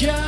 Yeah.